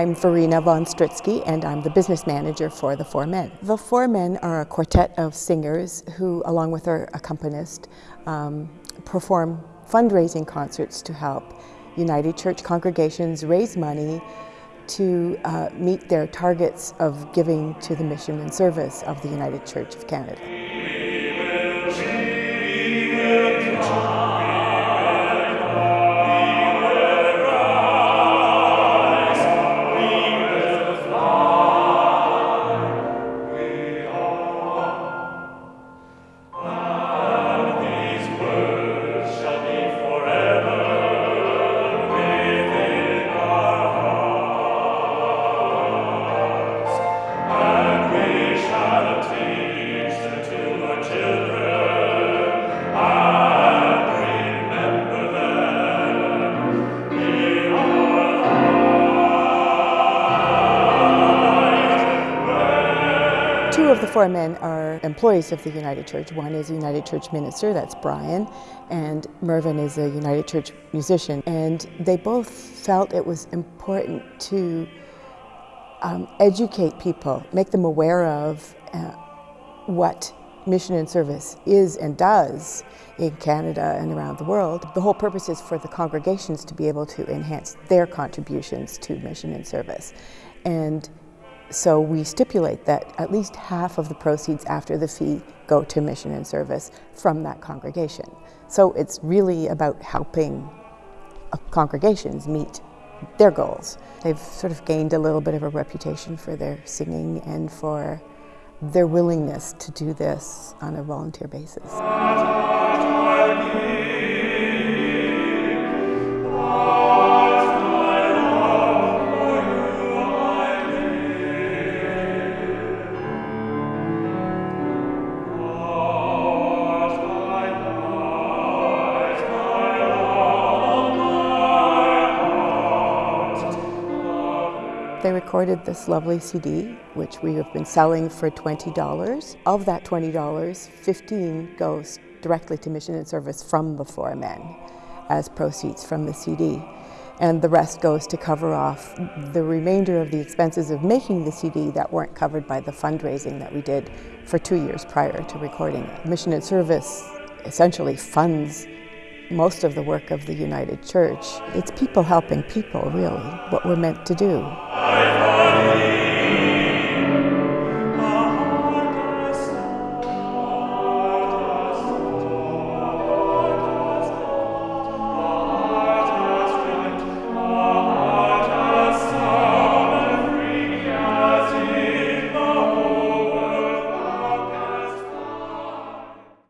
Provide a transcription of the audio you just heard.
I'm Verena von Stritsky and I'm the business manager for The Four Men. The Four Men are a quartet of singers who, along with their accompanist, um, perform fundraising concerts to help United Church congregations raise money to uh, meet their targets of giving to the mission and service of the United Church of Canada. Two of the four men are employees of the United Church. One is a United Church minister, that's Brian, and Mervyn is a United Church musician. And they both felt it was important to um, educate people, make them aware of uh, what mission and service is and does in Canada and around the world. The whole purpose is for the congregations to be able to enhance their contributions to mission and service. And so we stipulate that at least half of the proceeds after the fee go to mission and service from that congregation. So it's really about helping uh, congregations meet their goals. They've sort of gained a little bit of a reputation for their singing and for their willingness to do this on a volunteer basis. They recorded this lovely CD, which we have been selling for $20. Of that $20, 15 goes directly to mission and service from the four men as proceeds from the CD. And the rest goes to cover off the remainder of the expenses of making the CD that weren't covered by the fundraising that we did for two years prior to recording it. Mission and service essentially funds most of the work of the United Church. It's people helping people, really, what we're meant to do.